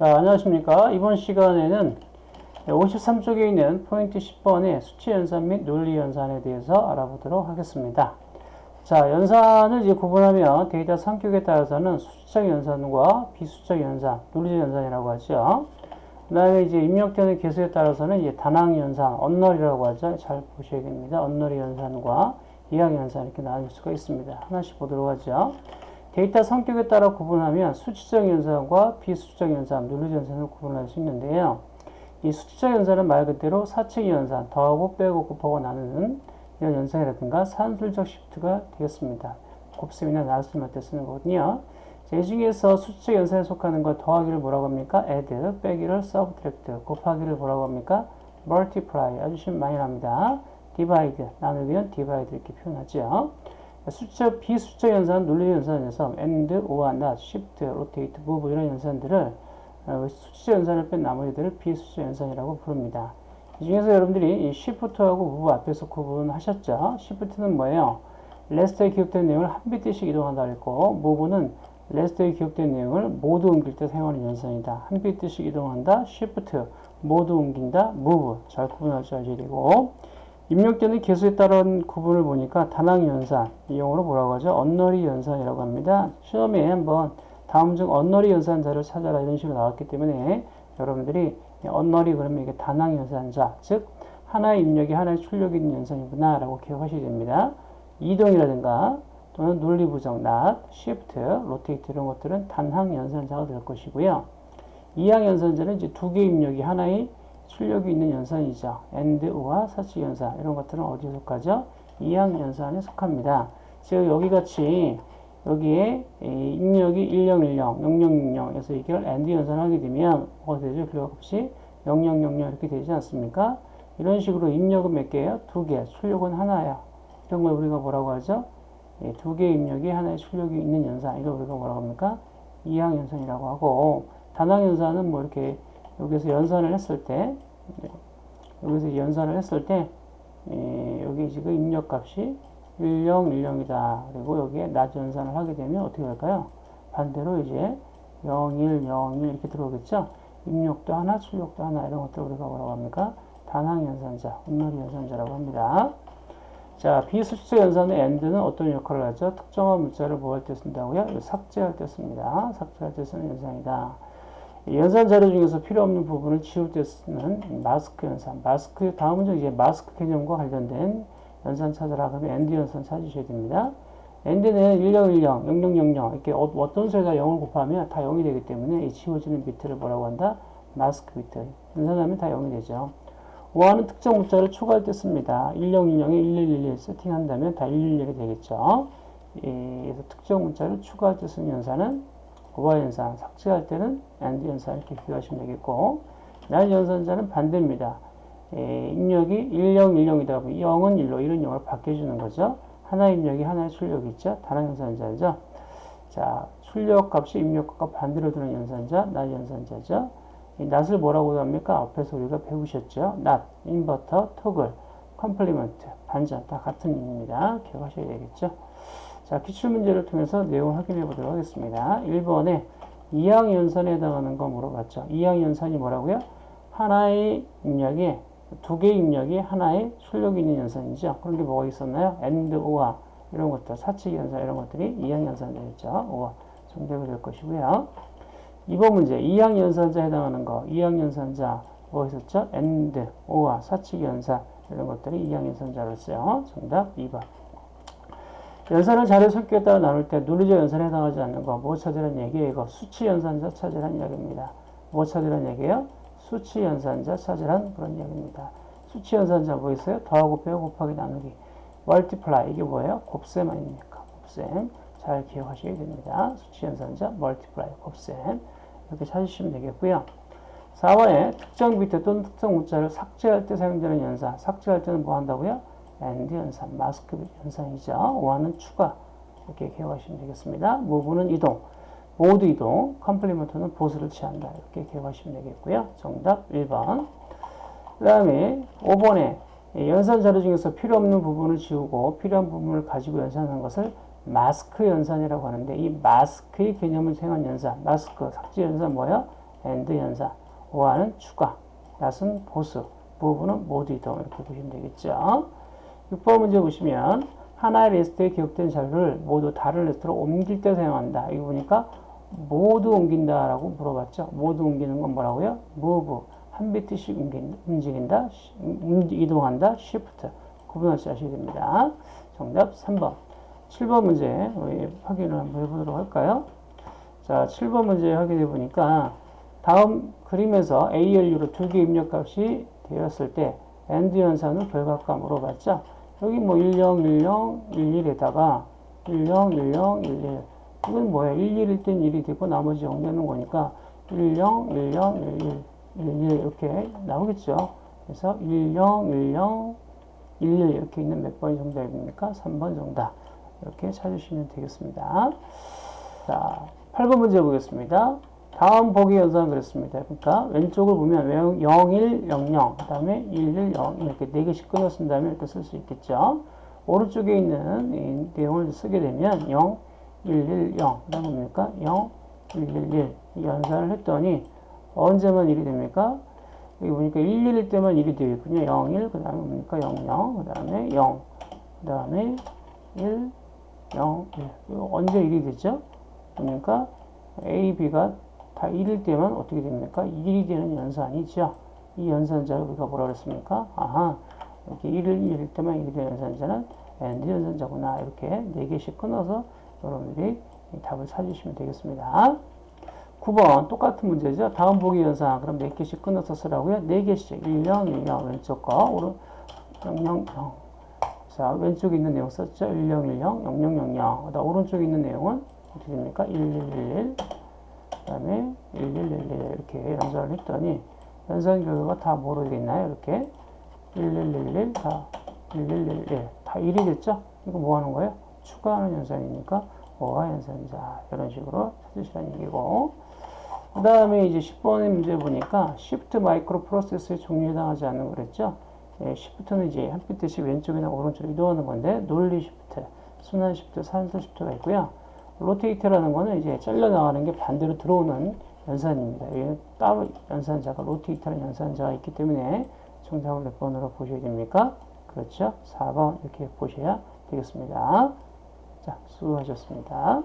자, 안녕하십니까. 이번 시간에는 53쪽에 있는 포인트 10번의 수치 연산 및 논리 연산에 대해서 알아보도록 하겠습니다. 자, 연산을 이제 구분하면 데이터 성격에 따라서는 수치적 연산과 비수치적 연산, 논리적 연산이라고 하죠. 그 다음에 이제 입력되는 개수에 따라서는 이제 단항 연산, 언널이라고 하죠. 잘 보셔야 됩니다. 언널의 연산과 이항 연산 이렇게 나눌 수가 있습니다. 하나씩 보도록 하죠. 데이터 성격에 따라 구분하면 수치적 연산과 비수치적 연산, 논리적 연산을 구분할 수 있는데요. 이 수치적 연산은 말 그대로 사칙 연산, 더하고 빼고 곱하고 나누는 이런 연산이라든가 산술적 시프트가 되겠습니다. 곱셈이나 나눗셈할 때 쓰는 거거든요. 이 중에서 수치적 연산에 속하는 거 더하기를 뭐라고 합니까? add, 빼기를 subtract, 곱하기를 뭐라고 합니까? multiply, 아주 심 많이 납니다. divide, 나누기는 divide 이렇게 표현하죠. 수치적, 비수치적 연산, 논리적 연산 에서 and, or, not, shift, rotate, move 이런 연산들을 어, 수치적 연산을 뺀 나머지들을 비수치적 연산이라고 부릅니다. 이 중에서 여러분들이 이 shift하고 move 앞에서 구분하셨죠? shift는 뭐예요? 레지스터에 기록된 내용을 한 비트씩 이동한다 그랬고 move는 레지스터에 기록된 내용을 모두 옮길 때 사용하는 연산이다. 한 비트씩 이동한다. shift, 모두 옮긴다. move. 잘 구분할 줄 아셔야 되고 입력되는 개수에 따른 구분을 보니까 단항 연산, 이 용어로 뭐라고 하죠? 언너리 연산이라고 합니다. 시험에 한번 다음 중 언너리 연산자를 찾아라 이런 식으로 나왔기 때문에 여러분들이 언너리 그러면 이게 단항 연산자, 즉 하나의 입력이 하나의 출력이 있는 연산이구나 라고 기억하셔야 됩니다. 이동이라든가 또는 논리 부정, not, shift, rotate 이런 것들은 단항 연산자가 될 것이고요. 이항 연산자는 이제 두 개의 입력이 하나의 출력이 있는 연산이죠. and, 와 사칙 연산 이런 것들은 어디에 속하죠? 이항 연산에 속합니다. 즉 여기 같이 여기에 입력이 1010, 0060에서 이걸 and 연산을 하게 되면 뭐가 되죠? 결과 값이 0000 이렇게 되지 않습니까? 이런 식으로 입력은 몇 개예요? 두 개, 출력은 하나예요. 이런 걸 우리가 뭐라고 하죠? 예, 두 개의 입력이 하나의 출력이 있는 연산, 이걸 우리가 뭐라고 합니까? 이항 연산이라고 하고 단항 연산은 뭐 이렇게 여기서 연산을 했을 때 여기서 연산을 했을 때 에, 여기 지금 입력값이 1010이다. 그리고 여기에 낮 연산을 하게 되면 어떻게 될까요? 반대로 이제 01, 01 이렇게 들어오겠죠? 입력도 하나, 출력도 하나 이런 것들 우리가 뭐라고 합니까? 단항 연산자, 온놀이 연산자라고 합니다. 자, 비수치적 연산의 and는 어떤 역할을 하죠? 특정한 문자를 뭐 할 때 쓴다고요? 삭제할 때 씁니다. 삭제할 때 쓰는 연산이다. 연산 자료 중에서 필요 없는 부분을 지울 때 쓰는 마스크 연산. 마스크, 다음 문제 이제 마스크 개념과 관련된 연산 찾으라 그러면 and 연산 찾으셔야 됩니다. and는 1010, 0000 이렇게 어, 떤 수에다 0을 곱하면 다 0이 되기 때문에 이 지워지는 비트를 뭐라고 한다? 마스크 비트. 연산하면 다 0이 되죠. or는 특정 문자를 추가할 때 씁니다. 1010에 1111 세팅한다면 다 111이 되겠죠. 예, 그래서 특정 문자를 추가할 때 쓰는 연산은 오버 연산, 삭제할 때는 and 연산 이렇게 기억하시면 되겠고 not 연산자는 반대입니다. 에, 입력이 1010이다 보면 0은 1로 1은 0으로 바뀌어주는 거죠. 하나 입력이 하나의 출력이 있죠. 다른 연산자죠. 자, 출력 값이 입력 값과 반대로 두는 연산자, not 연산자죠. 이 not을 뭐라고 합니까? 앞에서 우리가 배우셨죠. not, 인버터, toggle, complement, 반전 다 같은 의미입니다. 기억하셔야 되겠죠. 자, 기출문제를 통해서 내용을 확인해 보도록 하겠습니다. 1번에 이항연산에 해당하는 거 물어봤죠. 이항연산이 뭐라고요? 하나의 입력이 두 개의 입력이 하나의 출력이 있는 연산이죠. 그런 게 뭐가 있었나요? and, or 이런 것들, 사칙 연산 이런 것들이 이항 연산되겠죠. or 정답이 될 것이고요. 2번 문제, 이항 연산자에 해당하는 거, 이항 연산자 뭐 있었죠? and, or 사칙 연산 이런 것들이 이항 연산자로서요. 정답 2번. 연산을 자료 성격에 따라 나눌 때 논리적 연산에 해당하지 않는 거, 뭐 찾으란 얘기예요? 이거 수치 연산자 찾으란 이야기입니다. 뭐 찾으란 얘기예요? 수치 연산자 찾으란 그런 이야기입니다. 수치 연산자 뭐 있어요? 더하고 빼고 곱하기 나누기. multiply 이게 뭐예요? 곱셈 아닙니까? 곱셈. 잘 기억하셔야 됩니다. 수치 연산자 multiply 곱셈. 이렇게 찾으시면 되겠고요. 4번에 특정 비트 또는 특정 문자를 삭제할 때 사용되는 연산. 삭제할 때는 뭐 한다고요? And 연산, 마스크 연산이죠. or는 추가. 이렇게 기억하시면 되겠습니다. move는 이동. 모두 이동, complement는 보수를 취한다. 이렇게 기억하시면 되겠고요. 정답 1번. 그 다음에 5번에 연산 자료 중에서 필요 없는 부분을 지우고 필요한 부분을 가지고 연산하는 것을 마스크 연산이라고 하는데 이 마스크의 개념을 생한 연산, 마스크, 삭제 연산 뭐예요? and 연산, or는 추가, not은 보수, move는 모두 이동 이렇게 보시면 되겠죠. 6번 문제 보시면 하나의 리스트에 기록된 자료를 모두 다른 리스트로 옮길 때 사용한다. 이거 보니까 모두 옮긴다라고 물어봤죠. 모두 옮기는 건 뭐라고요? move 한 비트씩 움직인다, 이동한다, shift 구분할 줄 아셔야 됩니다. 정답 3번. 7번 문제 확인을 한번 해보도록 할까요? 자, 7번 문제 확인해 보니까 다음 그림에서 ALU로 두 개 입력값이 되었을 때 AND 연산은 별값과 물어봤죠. 여기 뭐 10, 10, 11에다가 10, 10, 11 이건 뭐야? 11일 땐 1이 되고 나머지 0 되는 거니까 10, 10, 11, 11 이렇게 나오겠죠. 그래서 10, 10, 11 이렇게 있는 몇 번이 정답입니까? 3번 정답. 이렇게 찾으시면 되겠습니다. 자, 8번 문제 보겠습니다. 다음 보기 연산은 그랬습니다. 그러니까 왼쪽을 보면 0, 1, 0, 0, 그 다음에 1, 1, 0 이렇게 4개씩 끊어 쓴 다음에 이렇게 쓸 수 있겠죠. 오른쪽에 있는 이 내용을 쓰게 되면 0, 1, 1, 0, 그 다음 뭡니까? 0, 1, 1, 1 연산을 했더니 언제만 1이 됩니까? 여기 보니까 1, 1일 때만 1이 되겠군요. 0, 1, 그 다음에 뭡니까? 0, 0, 그 다음에 0, 그 다음에 1, 0, 1. 언제 1이 되죠? 그러니까 A, B가 다 1일 때만 어떻게 됩니까? 1이 되는 연산이죠. 이 연산자를 우리가 뭐라 그랬습니까? 아하, 이렇게 1일, 1일 때만 1이 되는 연산자는 AND 연산자구나. 이렇게 4개씩 끊어서 여러분들이 답을 찾으시면 되겠습니다. 9번 똑같은 문제죠. 다음 보기 연산 그럼 4개씩 끊어서 쓰라고요. 4개씩 1, 0, 1, 0 왼쪽 거 오른 0, 0, 0 자, 왼쪽에 있는 내용 썼죠? 1010, 0000. 그다음 오른쪽에 있는 내용은 어떻게 됩니까? 1111. 그다음에 1111 이렇게 연산을 했더니 연산 결과가 다 뭐로 되겠나요? 이렇게 1111 다 1111. 다 1이 됐죠? 이거 뭐 하는 거예요? 추가하는 연산이니까 or 연산이다 이런 식으로 찾으시라는 얘기고 그 다음에 이제 10번의 문제 보니까 Shift 마이크로 프로세스에 종류에 해당하지 않는 거 그랬죠? 예, shift는 이제 한 비트씩 왼쪽이나 오른쪽으로 이동하는 건데 논리 shift, 순환 shift, 산술 shift가 있고요. rotate라는 거는 이제 잘려 나가는 게 반대로 들어오는 연산입니다. 이 따로 연산자가 rotate라는 연산자가 있기 때문에 정답을 몇 번으로 보셔야 됩니까? 그렇죠? 4번 이렇게 보셔야 되겠습니다. 자, 수고하셨습니다.